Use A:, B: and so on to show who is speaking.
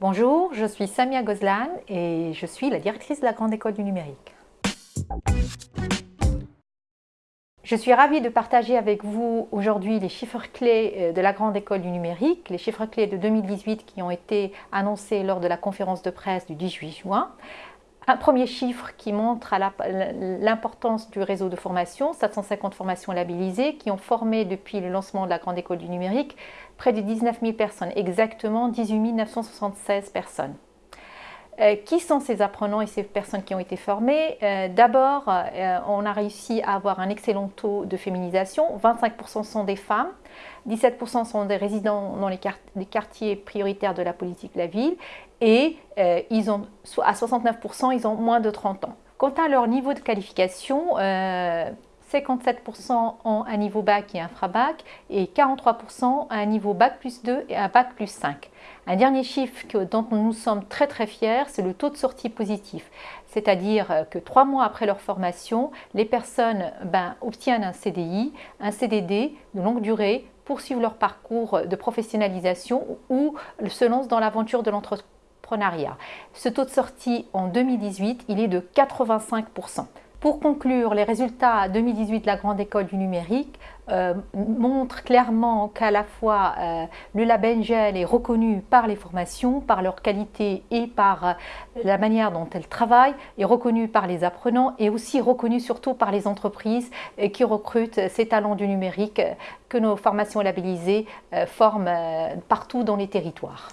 A: Bonjour, je suis Samia Gozlan et je suis la directrice de la Grande École du Numérique. Je suis ravie de partager avec vous aujourd'hui les chiffres clés euh, de la Grande École du Numérique, les chiffres clés de 2018 qui ont été annoncés lors de la conférence de presse du 18 juin. Un premier chiffre qui montre l'importance du réseau de formation, 750 formations labellisées qui ont formé depuis le lancement de la Grande École du Numérique près de 19 000 personnes, exactement 18 976 personnes. Euh, qui sont ces apprenants et ces personnes qui ont été formées euh, D'abord, euh, on a réussi à avoir un excellent taux de féminisation. 25% sont des femmes, 17% sont des résidents dans les, quartiers prioritaires de la politique de la ville et à 69%, ils ont moins de 30 ans. Quant à leur niveau de qualification, 57% ont un niveau bac et infra-bac et 43% ont un niveau bac plus 2 et un bac plus 5. Un dernier chiffre dont nous sommes très très fiers, c'est le taux de sortie positif. C'est-à-dire que trois mois après leur formation, les personnes ben, obtiennent un CDI, un CDD de longue durée, poursuivent leur parcours de professionnalisation ou se lancent dans l'aventure de l'entrepreneuriat. Ce taux de sortie en 2018, il est de 85%. Pour conclure, les résultats 2018 de la Grande École du Numérique euh, montrent clairement qu'à la fois euh, le label GEL est reconnu par les formations, par leur qualité et par euh, la manière dont elles travaillent, est reconnu par les apprenants et aussi reconnu surtout par les entreprises qui recrutent ces talents du numérique que nos formations labellisées forment partout dans les territoires.